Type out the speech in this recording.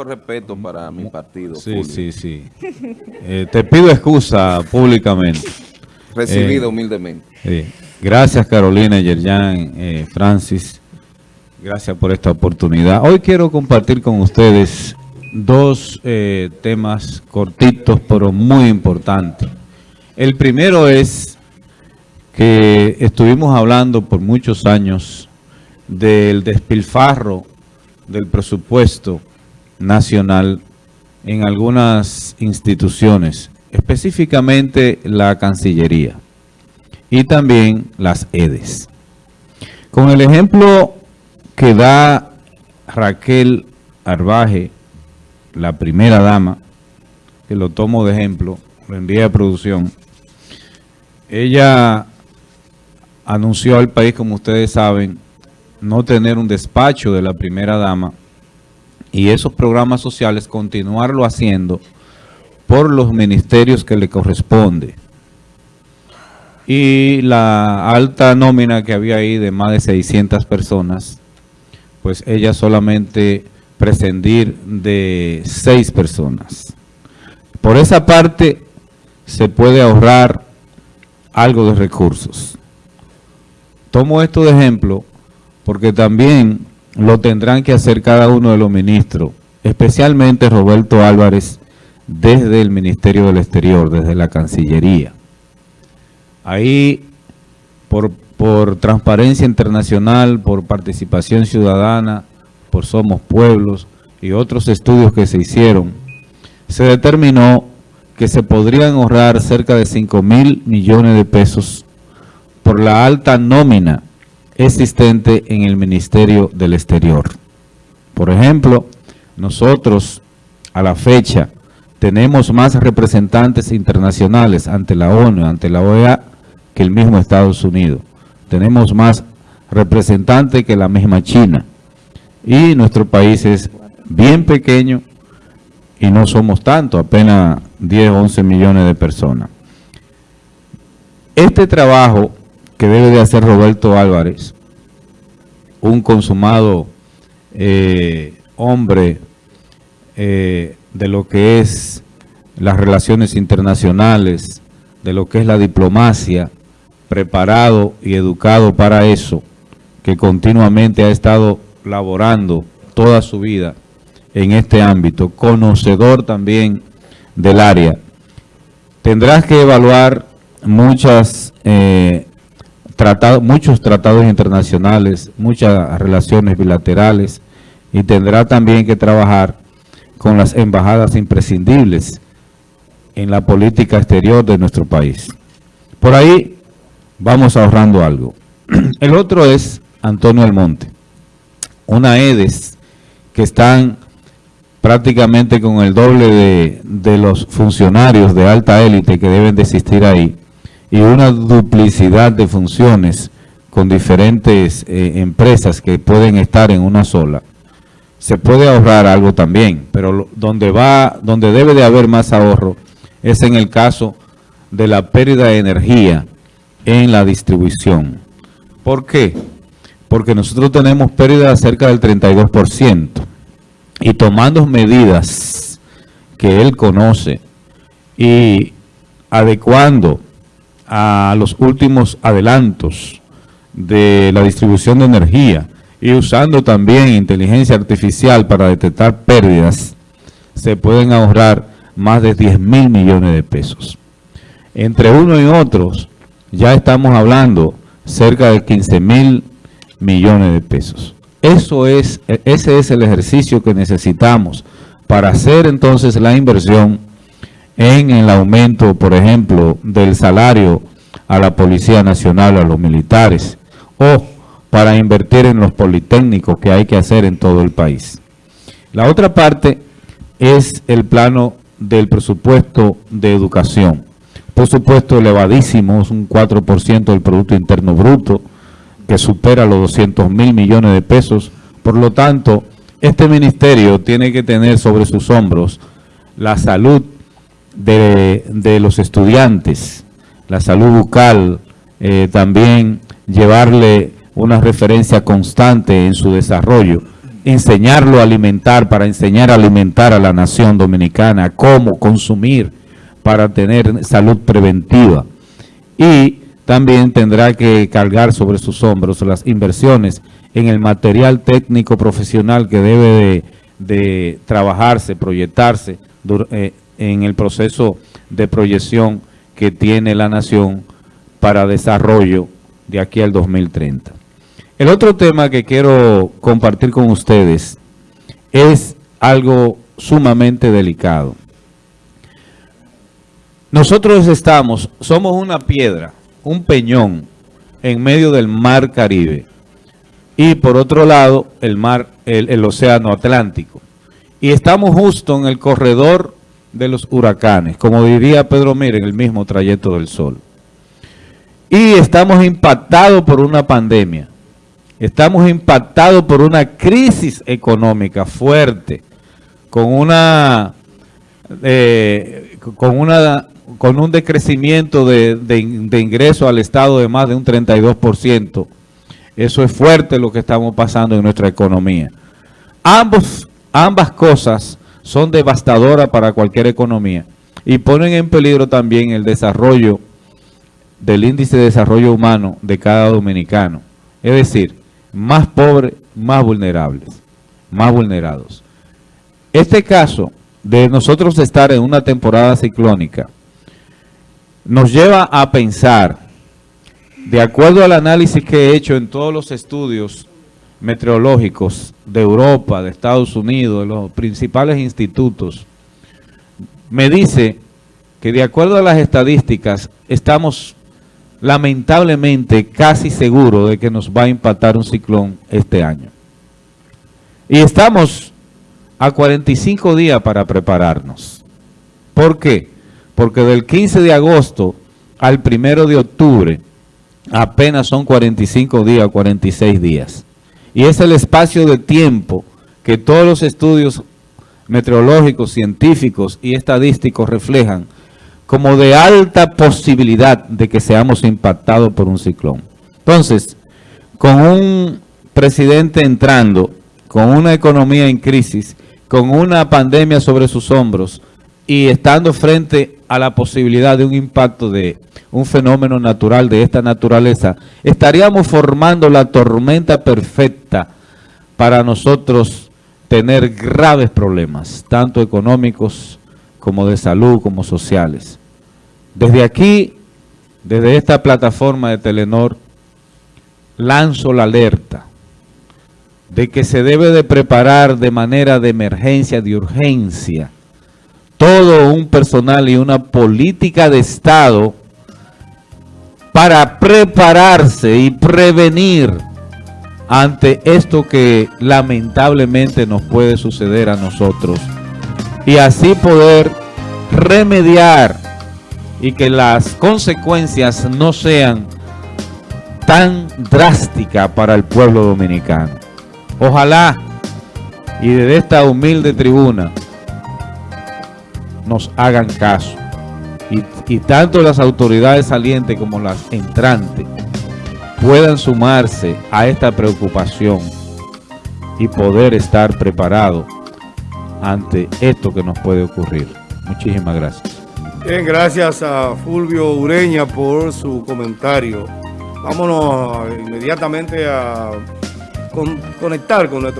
exijo respeto para mi partido. Sí, sí, sí. Eh, te pido excusa públicamente. Recibido eh, humildemente. Gracias Carolina, Yerjan, eh, Francis. Gracias por esta oportunidad. Hoy quiero compartir con ustedes dos temas cortitos, pero muy importantes. El primero es que estuvimos hablando por muchos años del despilfarro del presupuesto nacional en algunas instituciones, específicamente la Cancillería y también las EDES. Con el ejemplo que da Raquel Arbaje, la primera dama, que lo tomo de ejemplo, lo envía a producción, ella anunció al país, como ustedes saben, no tener un despacho de la primera dama y esos programas sociales continuarlo haciendo por los ministerios que le corresponde. Y la alta nómina que había ahí de más de 600 personas, pues ella solamente prescindir de seis personas. Por esa parte se puede ahorrar algo de recursos. Tomo esto de ejemplo porque también lo tendrán que hacer cada uno de los ministros, especialmente Roberto Álvarez, desde el Ministerio del Exterior, desde la Cancillería. Ahí, por, por transparencia internacional, por participación ciudadana, por Somos Pueblos y otros estudios que se hicieron, se determinó que se podrían ahorrar cerca de 5 mil millones de pesos por la alta nómina existente en el Ministerio del Exterior. Por ejemplo, nosotros a la fecha tenemos más representantes internacionales ante la ONU, ante la OEA, que el mismo Estados Unidos. Tenemos más representantes que la misma China. Y nuestro país es bien pequeño y no somos tanto, apenas 10, 11 millones de personas. Este trabajo que debe de hacer Roberto Álvarez, un consumado eh, hombre eh, de lo que es las relaciones internacionales, de lo que es la diplomacia, preparado y educado para eso, que continuamente ha estado laborando toda su vida en este ámbito, conocedor también del área. Tendrás que evaluar muchas eh, muchos tratados internacionales, muchas relaciones bilaterales y tendrá también que trabajar con las embajadas imprescindibles en la política exterior de nuestro país. Por ahí vamos ahorrando algo. El otro es Antonio Almonte, una EDES que están prácticamente con el doble de, de los funcionarios de alta élite que deben de existir ahí y una duplicidad de funciones con diferentes eh, empresas que pueden estar en una sola, se puede ahorrar algo también, pero donde va, donde debe de haber más ahorro es en el caso de la pérdida de energía en la distribución. ¿Por qué? Porque nosotros tenemos pérdida cerca del 32% y tomando medidas que él conoce y adecuando a los últimos adelantos de la distribución de energía y usando también inteligencia artificial para detectar pérdidas, se pueden ahorrar más de 10 mil millones de pesos. Entre uno y otros, ya estamos hablando cerca de 15 mil millones de pesos. Eso es, ese es el ejercicio que necesitamos para hacer entonces la inversión en el aumento, por ejemplo, del salario a la Policía Nacional, a los militares, o para invertir en los politécnicos que hay que hacer en todo el país. La otra parte es el plano del presupuesto de educación. Por supuesto elevadísimo, es un 4% del Producto Interno Bruto, que supera los 200 mil millones de pesos. Por lo tanto, este ministerio tiene que tener sobre sus hombros la salud de, los estudiantes, la salud bucal, eh, también llevarle una referencia constante en su desarrollo enseñarlo a alimentar, para enseñar a alimentar a la nación dominicana, cómo consumir para tener salud preventiva. Y también tendrá que cargar sobre sus hombros las inversiones en el material técnico profesional que debe de, trabajarse, proyectarse eh, en el proceso de proyección que tiene la nación para desarrollo de aquí al 2030. El otro tema que quiero compartir con ustedes es algo sumamente delicado. Nosotros estamos, somos una piedra, un peñón en medio del mar Caribe y por otro lado el mar, el, océano Atlántico. Y estamos justo en el corredor de los huracanes, como diría Pedro Mire en el mismo trayecto del sol. Y estamos impactados por una pandemia. Estamos impactados por una crisis económica fuerte, con una, eh, con una, con un decrecimiento de, de, ingreso al Estado de más de un 32%. Eso es fuerte lo que estamos pasando en nuestra economía. Ambos, ambas cosas son devastadoras para cualquier economía y ponen en peligro también el desarrollo del índice de desarrollo humano de cada dominicano. Es decir, más pobres, más vulnerables, más vulnerados. Este caso de nosotros estar en una temporada ciclónica nos lleva a pensar, de acuerdo al análisis que he hecho en todos los estudios meteorológicos de Europa, de Estados Unidos, de los principales institutos, me dice que de acuerdo a las estadísticas estamos lamentablemente casi seguro de que nos va a impactar un ciclón este año. Y estamos a 45 días para prepararnos. ¿Por qué? Porque del 15 de agosto al 1 de octubre apenas son 45 días, 46 días. Y es el espacio de tiempo que todos los estudios meteorológicos, científicos y estadísticos reflejan como de alta posibilidad de que seamos impactados por un ciclón. Entonces, con un presidente entrando, con una economía en crisis, con una pandemia sobre sus hombros y estando frente a la posibilidad de un impacto de un fenómeno natural de esta naturaleza, estaríamos formando la tormenta perfecta para nosotros tener graves problemas, tanto económicos como de salud, como sociales. Desde aquí, desde esta plataforma de Telenor, lanzo la alerta de que se debe de preparar de manera de emergencia, de urgencia, todo un personal y una política de Estado para prepararse y prevenir ante esto que lamentablemente nos puede suceder a nosotros y así poder remediar y que las consecuencias no sean tan drásticas para el pueblo dominicano. Ojalá y desde esta humilde tribuna nos hagan caso. Y, y, tanto las autoridades salientes como las entrantes puedan sumarse a esta preocupación y poder estar preparados ante esto que nos puede ocurrir. Muchísimas gracias. Bien, gracias a Fulvio Ureña por su comentario. Vámonos inmediatamente a conectar con nuestro